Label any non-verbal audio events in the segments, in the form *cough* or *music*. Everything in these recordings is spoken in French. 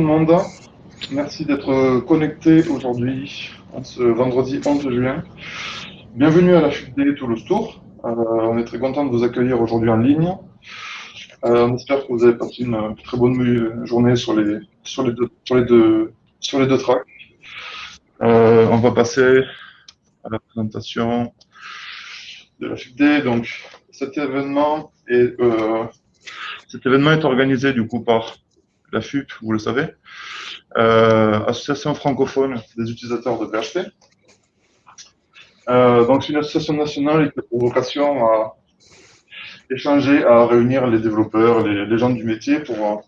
le. Merci d'être connecté aujourd'hui, ce vendredi 11 juin. Bienvenue à la FUD Toulouse Tour. Euh, on est très content de vous accueillir aujourd'hui en ligne. Euh, on espère que vous avez passé une très bonne journée sur les, sur les, deux, sur les, deux, sur tracks. Euh, on va passer à la présentation de la FUD. Donc, cet événement est, cet événement est organisé du coup par la FUP, vous le savez, euh, Association francophone des utilisateurs de PHP. Euh, donc, c'est une association nationale qui a pour vocation à échanger, à réunir les développeurs, les, gens du métier pour,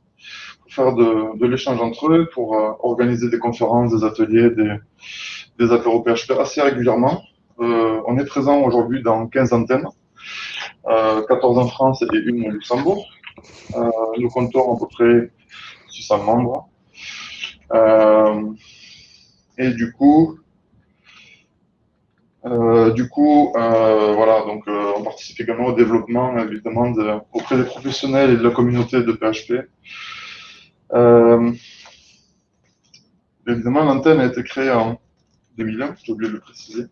faire de, l'échange entre eux, pour euh, organiser des conférences, des ateliers, des, des apéros PHP assez régulièrement. on est présent aujourd'hui dans 15 antennes, 14 en France et une au Luxembourg. nous comptons à peu près 600 membres. Euh, et du coup, euh, du coup, euh, voilà, donc on participe également au développement, évidemment, de, auprès des professionnels et de la communauté de PHP. évidemment, l'antenne a été créée en 2001, j'ai oublié de le préciser.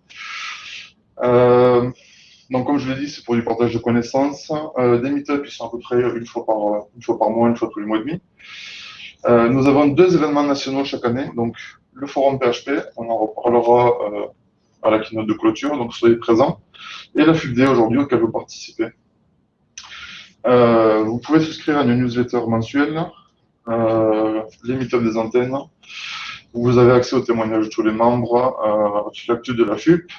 donc, comme je l'ai dit, c'est pour du partage de connaissances. des meet-ups, ils sont à peu près une fois, par, une fois par mois, une fois tous les mois et demi. Euh, nous avons deux événements nationaux chaque année. Donc, le forum PHP, on en reparlera euh, à la keynote de clôture, donc soyez présents. Et la FUBD aujourd'hui auquel vous participez. Euh, vous pouvez souscrire à une newsletter mensuelle, les meetups des antennes. Vous avez accès aux témoignages de tous les membres, euh, l'actu de la FUP.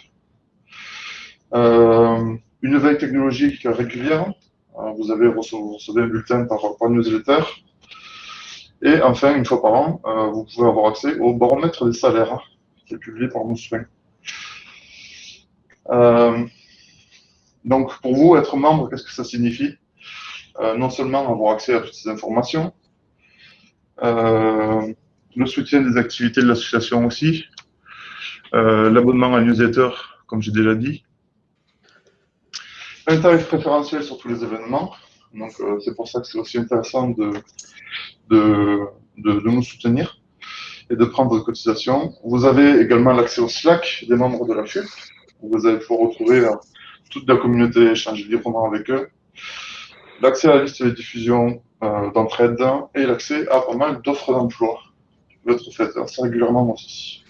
Une veille technologique régulière. vous avez recevez un bulletin par newsletter. Et enfin, une fois par an, euh, vous pouvez avoir accès au baromètre des salaires qui est publié par Moussouin. Euh, donc, pour vous, être membre, qu'est-ce que ça signifie? Euh, Non seulement avoir accès à toutes ces informations, le soutien des activités de l'association aussi, l'abonnement à newsletter, comme j'ai déjà dit, un tarif préférentiel sur tous les événements. Donc, c'est pour ça que c'est aussi intéressant de, de, nous soutenir et de prendre des cotisations. Vous avez également l'accès au Slack des membres de la FUP. Vous allez pouvoir retrouver euh, toute la communauté échanger librement avec eux. L'accès à la liste de diffusion euh, d'entraide et l'accès à pas mal d'offres d'emploi qui peuvent être assez régulièrement aussi.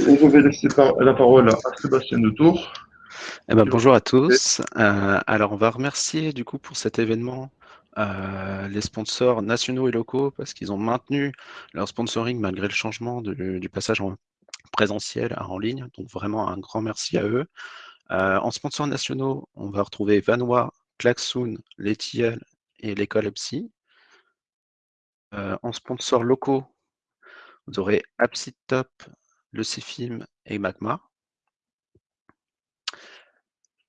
Et je vais laisser la parole à Sébastien de. Eh ben, bonjour à tous. Euh, alors, on va remercier du coup pour cet événement euh, les sponsors nationaux et locaux parce qu'ils ont maintenu leur sponsoring malgré le changement du passage en présentiel à en ligne. Donc vraiment un grand merci à eux. Euh, en sponsors nationaux, on va retrouver Vanois, Klaxoon, Letiel et l'école EPSI. Euh, en sponsors locaux, vous aurez Top, le CFIM et Magma.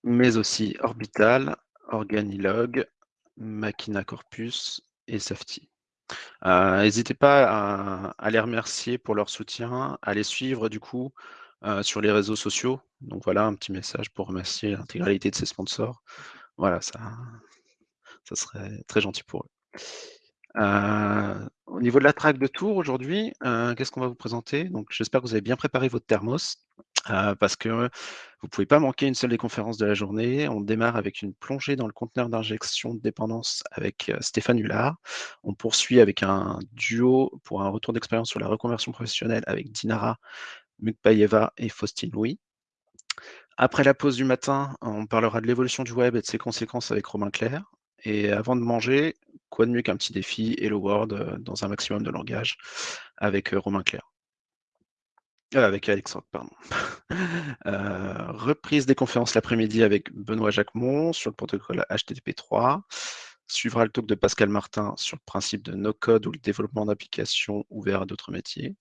Mais aussi Orbital, Organilog, Machina Corpus et Safety. Euh, n'hésitez pas à, les remercier pour leur soutien, à les suivre du coup euh, sur les réseaux sociaux. Donc voilà, un petit message pour remercier l'intégralité de ces sponsors. Voilà, ça, ça serait très gentil pour eux. Euh, au niveau de la traque de tour aujourd'hui, qu'est-ce qu'on va vous présenter? J'espère que vous avez bien préparé votre thermos. Euh, parce que vous ne pouvez pas manquer une seule des conférences de la journée. On démarre avec une plongée dans le conteneur d'injection de dépendance avec Stéphane Hullard. On poursuit avec un duo pour un retour d'expérience sur la reconversion professionnelle avec Dinara Mukbayeva et Faustine Louis. Après la pause du matin, on parlera de l'évolution du web et de ses conséquences avec Romain Clair. Et avant de manger, quoi de mieux qu'un petit défi Hello World dans un maximum de langage avec Romain Clair? Euh, avec Alexandre, pardon. *laughs* Euh, reprise des conférences l'après-midi avec Benoît Jacquemont sur le protocole HTTP3. Suivra le talk de Pascal Martin sur le principe de no-code ou le développement d'applications ouvertes à d'autres métiers.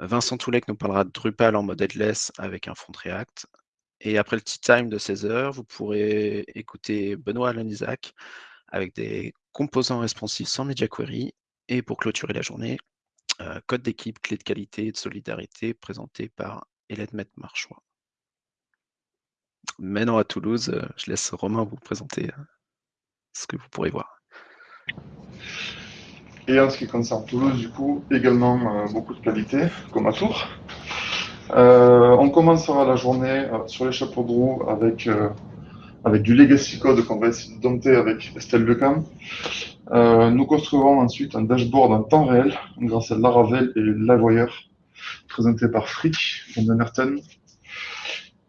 Vincent Toulec nous parlera de Drupal en mode headless avec un front React. Et après le tea time de 16h, vous pourrez écouter Benoît Alanizac avec des composants responsifs sans media query. Et pour clôturer la journée, code d'équipe, clé de qualité et de solidarité présenté par Hélène Met-Marchois. Maintenant à Toulouse, euh, je laisse Romain vous présenter euh, ce que vous pourrez voir. Et en ce qui concerne Toulouse, du coup, également euh, beaucoup de qualité, comme à Tours. On commencera la journée sur les chapeaux de roue avec, avec du Legacy Code qu'on va essayer de dompter avec Estelle Lecam. nous construirons ensuite un dashboard en temps réel grâce à Laravel et Lavoyer, présenté par Frick von Nerten.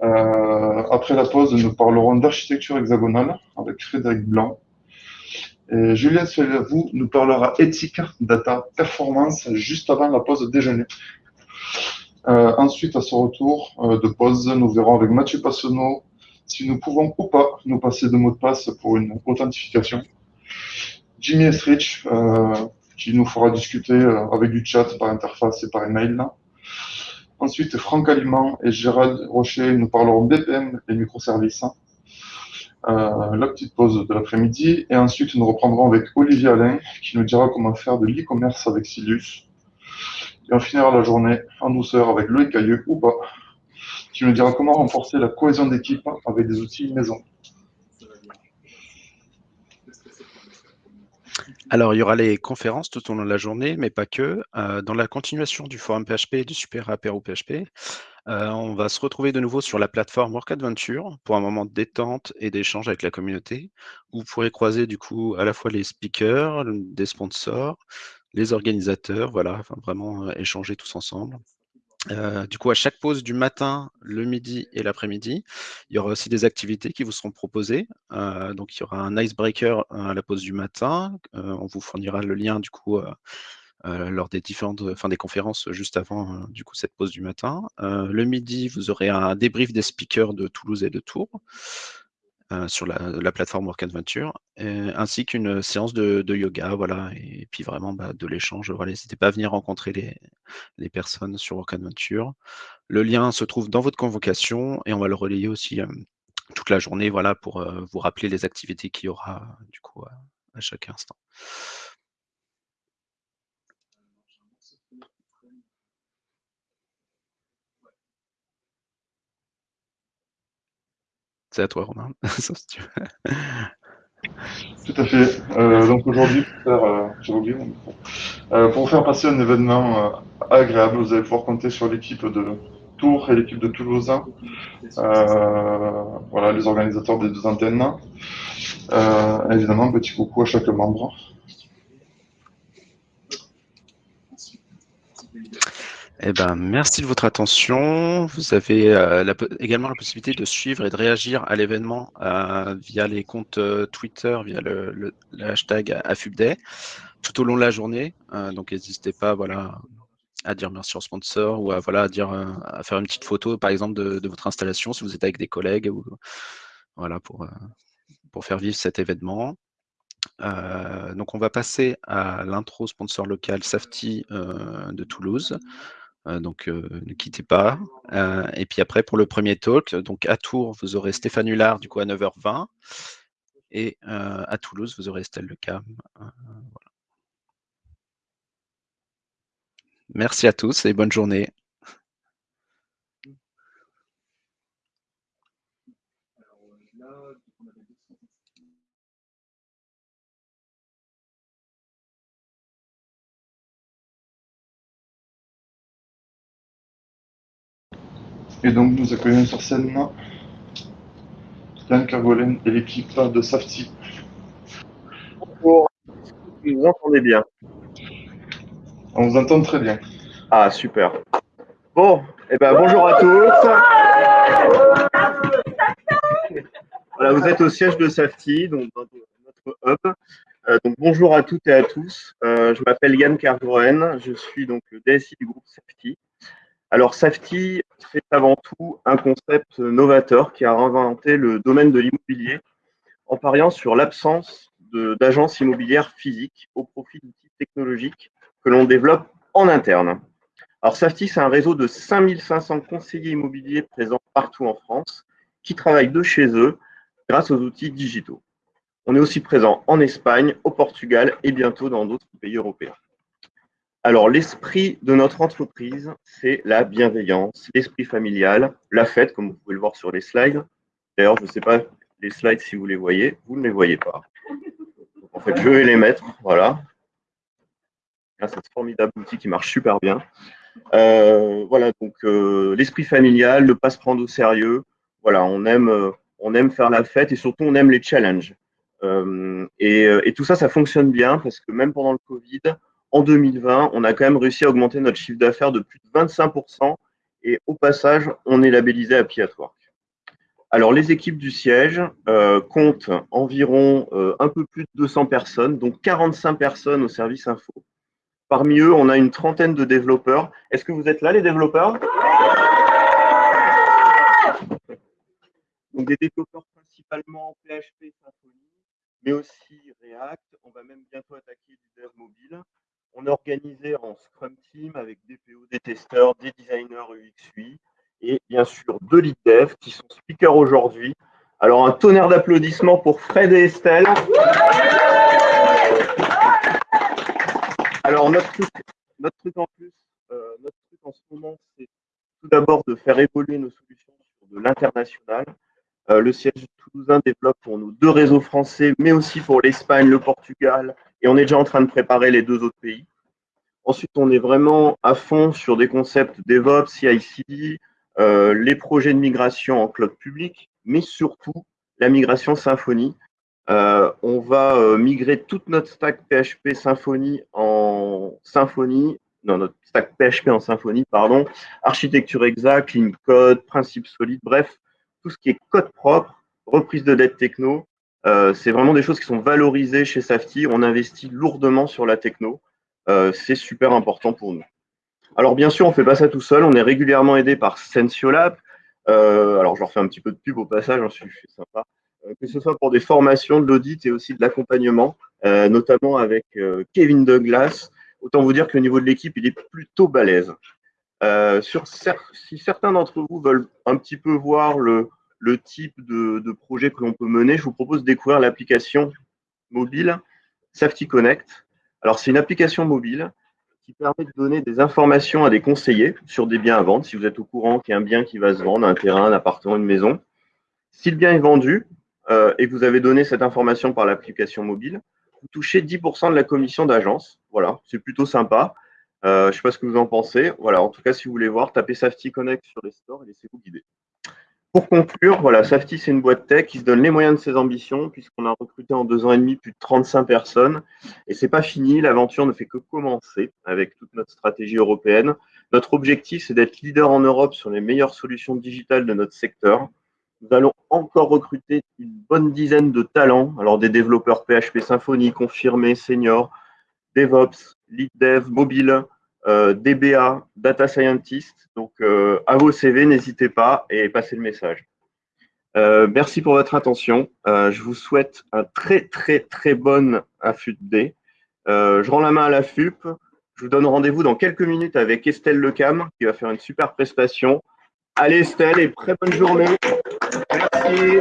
après la pause, nous parlerons d'architecture hexagonale avec Frédéric Blanc. Et Julien vous nous parlera éthique, data, performance juste avant la pause déjeuner. Euh, ensuite, à ce retour euh, de pause, nous verrons avec Mathieu Passonneau si nous pouvons ou pas nous passer de mot de passe pour une authentification. Jimmy Estrich, euh, qui nous fera discuter euh, avec du chat par interface et par email. Ensuite, Franck Aliment et Gérald Rocher nous parleront BPM et microservices. Euh, la petite pause de l'après-midi. Et ensuite, nous reprendrons avec Olivier Alain, qui nous dira comment faire de l'e-commerce avec Silius. Et on finira la journée en douceur avec Loïc Cailleux, ou pas, qui nous dira comment renforcer la cohésion d'équipe avec des outils maison. Alors, il y aura les conférences tout au long de la journée, mais pas que. Euh, dans la continuation du forum PHP et du super apéro PHP, euh, on va se retrouver de nouveau sur la plateforme Work Adventure pour un moment de détente et d'échange avec la communauté. Vous pourrez croiser du coup à la fois les speakers, des sponsors, les organisateurs, voilà, vraiment euh, échanger tous ensemble. Euh, du coup, à chaque pause du matin, le midi et l'après-midi, il y aura aussi des activités qui vous seront proposées. donc, il y aura un icebreaker à la pause du matin. on vous fournira le lien du coup euh, lors des différentes, des conférences juste avant euh, du coup cette pause du matin. Euh, le midi, vous aurez un débrief des speakers de Toulouse et de Tours. Sur la, plateforme Work Adventure, ainsi qu'une séance de, yoga, voilà, et puis vraiment bah, de l'échange. Voilà, n'hésitez pas à venir rencontrer les, les, personnes sur Work Adventure. Le lien se trouve dans votre convocation et on va le relayer aussi toute la journée, voilà, pour vous rappeler les activités qu'il y aura du coup à chaque instant. C'est à toi, Romain. *laughs* Tout à fait. Euh, donc aujourd'hui, pour, euh, euh, faire passer un événement agréable, vous allez pouvoir compter sur l'équipe de Tours et l'équipe de Toulouse. voilà, les organisateurs des deux antennes. évidemment, petit coucou à chaque membre. Eh ben, merci de votre attention. Vous avez euh, également la possibilité de suivre et de réagir à l'événement euh, via les comptes euh, Twitter, via le, hashtag AFUBDAY, tout au long de la journée. donc, n'hésitez pas voilà, à dire merci au sponsor ou à, voilà, à, dire, à faire une petite photo, par exemple, de, votre installation si vous êtes avec des collègues ou, voilà, pour, pour faire vivre cet événement. donc, on va passer à l'intro sponsor local Safety de Toulouse. Euh, donc euh, ne quittez pas. Euh, et puis après, pour le premier talk, donc à Tours, vous aurez Stéphane Hullard du coup à 9h20. Et à Toulouse, vous aurez Estelle Lecam. Merci à tous et bonne journée. Et donc nous accueillons sur scène Yann Cargolen et l'équipe de Safety. Bonjour, vous nous entendez bien? On vous entend très bien. Ah super. Bon, et eh ben bonjour à tous. Voilà, vous êtes au siège de Safety, donc dans notre hub. Euh, donc bonjour à toutes et à tous. Euh, je m'appelle Yann Cargoren, je suis donc le DSI du groupe Safety. Alors Safety, c'est avant tout un concept novateur qui a réinventé le domaine de l'immobilier en pariant sur l'absence d'agences immobilières physiques au profit d'outils technologiques que l'on développe en interne. Alors Safety, c'est un réseau de 5500 conseillers immobiliers présents partout en France qui travaillent de chez eux grâce aux outils digitaux. On est aussi présent en Espagne, au Portugal et bientôt dans d'autres pays européens. Alors, l'esprit de notre entreprise, c'est la bienveillance, l'esprit familial, la fête, comme vous pouvez le voir sur les slides. D'ailleurs, je ne sais pas les slides si vous les voyez, vous ne les voyez pas. en fait, je vais les mettre, voilà. grâce à ce formidable outil qui marche super bien. voilà, donc l'esprit familial, ne pas se prendre au sérieux. Voilà, on aime, aime faire la fête et surtout on aime les challenges. Et, et, tout ça, ça fonctionne bien parce que même pendant le Covid, en 2020, on a quand même réussi à augmenter notre chiffre d'affaires de plus de 25%. Et au passage, on est labellisé Happy at Work. Alors, les équipes du siège euh, comptent environ euh, un peu plus de 200 personnes, donc 45 personnes au service info. Parmi eux, on a une trentaine de développeurs. Est-ce que vous êtes là, les développeurs? Donc, des développeurs principalement PHP, Symfony, mais aussi React. On va même bientôt attaquer du mobile. On est organisé en Scrum Team avec des PO, des testeurs, des designers UX, UI et bien sûr deux lead qui sont speakers aujourd'hui. Alors un tonnerre d'applaudissements pour Fred et Estelle. Alors notre truc, notre en plus, euh, notre truc en ce moment, c'est tout d'abord de faire évoluer nos solutions sur de l'international. Euh, le siège toulousain développe pour nous deux réseaux français, mais aussi pour l'Espagne, le Portugal, et on est déjà en train de préparer les deux autres pays. Ensuite, on est vraiment à fond sur des concepts DevOps, CI/CD, euh, les projets de migration en cloud public, mais surtout la migration Symfony. Euh, on va migrer toute notre stack PHP Symfony en Symfony, non, notre stack PHP en Symfony, pardon, architecture exacte, clean code, principes solides, bref, tout ce qui est code propre, reprise de dette techno, c'est vraiment des choses qui sont valorisées chez Safety. On investit lourdement sur la techno. c'est super important pour nous. Alors bien sûr, on ne fait pas ça tout seul, on est régulièrement aidé par Sensiolab. Euh, alors je leur fais un petit peu de pub au passage, je suis sympa. Euh, que ce soit pour des formations, de l'audit et aussi de l'accompagnement, euh, notamment avec Kevin Douglas. Autant vous dire le niveau de l'équipe, il est plutôt balèze. sur, si certains d'entre vous veulent un petit peu voir le, type de, de, projet que l'on peut mener, je vous propose de découvrir l'application mobile Safety Connect. Alors c'est une application mobile qui permet de donner des informations à des conseillers sur des biens à vendre. Si vous êtes au courant qu'il y a un bien qui va se vendre, un terrain, un appartement, une maison. Si le bien est vendu euh, et que vous avez donné cette information par l'application mobile, vous touchez 10% de la commission d'agence. Voilà, c'est plutôt sympa. Euh, je ne sais pas ce que vous en pensez. Voilà, en tout cas, si vous voulez voir, tapez Safety Connect sur les stores et laissez-vous guider. Pour conclure, voilà, Safety, c'est une boîte tech qui se donne les moyens de ses ambitions, puisqu'on a recruté en deux ans et demi plus de 35 personnes. Et c'est pas fini, l'aventure ne fait que commencer avec toute notre stratégie européenne. Notre objectif, c'est d'être leader en Europe sur les meilleures solutions digitales de notre secteur. Nous allons encore recruter une bonne dizaine de talents, alors des développeurs PHP Symfony confirmés, seniors, DevOps, Lead Dev, mobile, DBA, Data Scientist. Donc, euh, à vos CV, n'hésitez pas et passez le message. Euh, merci pour votre attention. je vous souhaite un très, très, très bon AFUP D. je rends la main à la FUP. Je vous donne rendez-vous dans quelques minutes avec Estelle Lecam qui va faire une super prestation. Allez Estelle et très bonne journée. Merci.